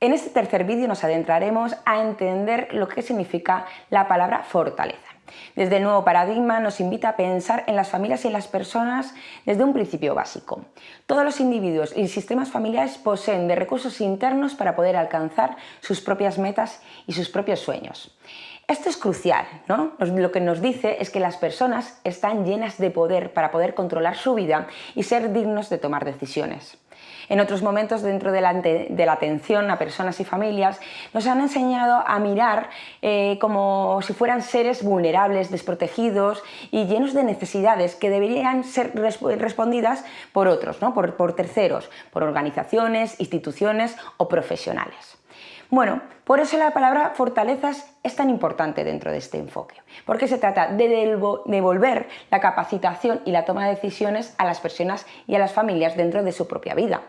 En este tercer vídeo nos adentraremos a entender lo que significa la palabra fortaleza. Desde el nuevo paradigma nos invita a pensar en las familias y en las personas desde un principio básico. Todos los individuos y sistemas familiares poseen de recursos internos para poder alcanzar sus propias metas y sus propios sueños. Esto es crucial, ¿no? Lo que nos dice es que las personas están llenas de poder para poder controlar su vida y ser dignos de tomar decisiones. En otros momentos dentro de la, atención a personas y familias nos han enseñado a mirar eh, como si fueran seres vulnerables, desprotegidos y llenos de necesidades que deberían ser respondidas por otros, ¿no? por terceros, por organizaciones, instituciones o profesionales. Bueno, por eso la palabra fortalezas es tan importante dentro de este enfoque, porque se trata de devolver la capacitación y la toma de decisiones a las personas y a las familias dentro de su propia vida.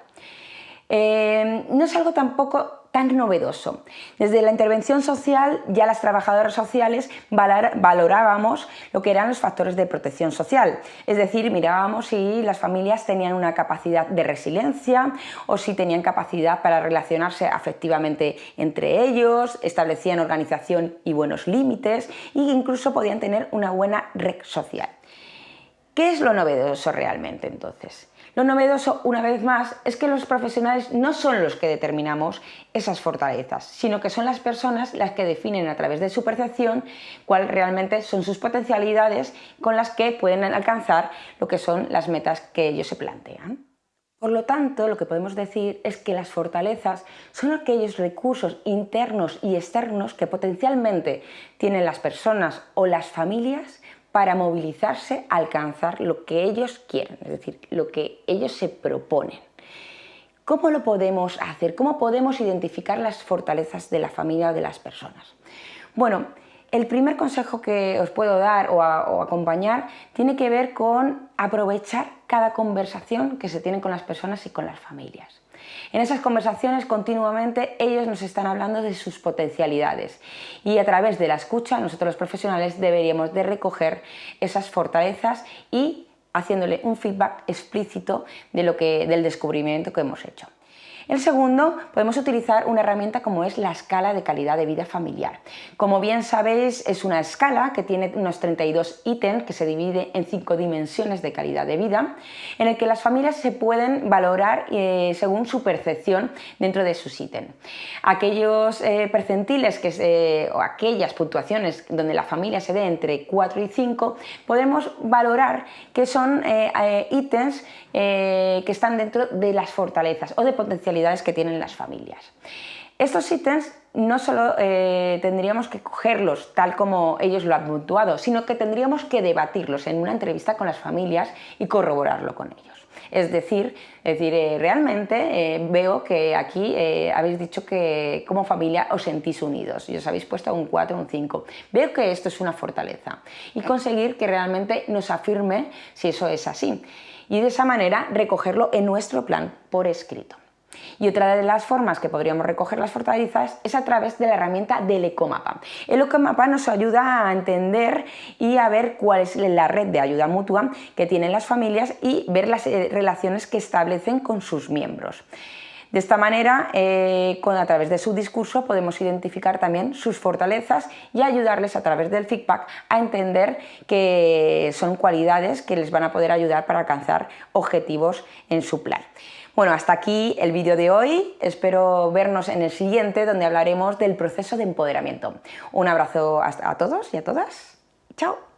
Eh, no es algo tampoco novedoso. Desde la intervención social ya las trabajadoras sociales valorábamos lo que eran los factores de protección social, es decir, mirábamos si las familias tenían una capacidad de resiliencia o si tenían capacidad para relacionarse afectivamente entre ellos, establecían organización y buenos límites e incluso podían tener una buena red social. ¿Qué es lo novedoso realmente entonces? Lo novedoso, una vez más, es que los profesionales no son los que determinamos esas fortalezas, sino que son las personas las que definen a través de su percepción cuáles realmente son sus potencialidades con las que pueden alcanzar lo que son las metas que ellos se plantean. Por lo tanto, lo que podemos decir es que las fortalezas son aquellos recursos internos y externos que potencialmente tienen las personas o las familias para movilizarse a alcanzar lo que ellos quieren, es decir, lo que ellos se proponen. ¿Cómo lo podemos hacer? ¿Cómo podemos identificar las fortalezas de la familia o de las personas? Bueno, el primer consejo que os puedo dar o, o, acompañar tiene que ver con aprovechar cada conversación que se tiene con las personas y con las familias. En esas conversaciones continuamente ellos nos están hablando de sus potencialidades y a través de la escucha nosotros los profesionales deberíamos de recoger esas fortalezas y haciéndole un feedback explícito de lo que, del descubrimiento que hemos hecho. El segundo, podemos utilizar una herramienta como es la escala de calidad de vida familiar. Como bien sabéis, es una escala que tiene unos 32 ítems que se divide en cinco dimensiones de calidad de vida, en el que las familias se pueden valorar eh, según su percepción dentro de sus ítems. Aquellos eh, percentiles que o aquellas puntuaciones donde la familia se dé entre 4 y 5, podemos valorar que son eh, ítems que están dentro de las fortalezas o de que tienen las familias. Estos ítems no solo eh, tendríamos que cogerlos tal como ellos lo han puntuado, sino que tendríamos que debatirlos en una entrevista con las familias y corroborarlo con ellos. Es decir, decir eh, realmente eh, veo que aquí habéis dicho que como familia os sentís unidos y os habéis puesto un 4 un 5. Veo que esto es una fortaleza y conseguir que realmente nos afirme si eso es así y de esa manera recogerlo en nuestro plan por escrito. Y otra de las formas que podríamos recoger las fortalezas es a través de la herramienta del Ecomapa. El Ecomapa nos ayuda a entender y a ver cuál es la red de ayuda mutua que tienen las familias y ver las eh, relaciones que establecen con sus miembros. De esta manera, eh, a través de su discurso podemos identificar también sus fortalezas y ayudarles a través del feedback a entender que son cualidades que les van a poder ayudar para alcanzar objetivos en su plan. Bueno, hasta aquí el vídeo de hoy. Espero vernos en el siguiente donde hablaremos del proceso de empoderamiento. Un abrazo a todos y a todas. Chao.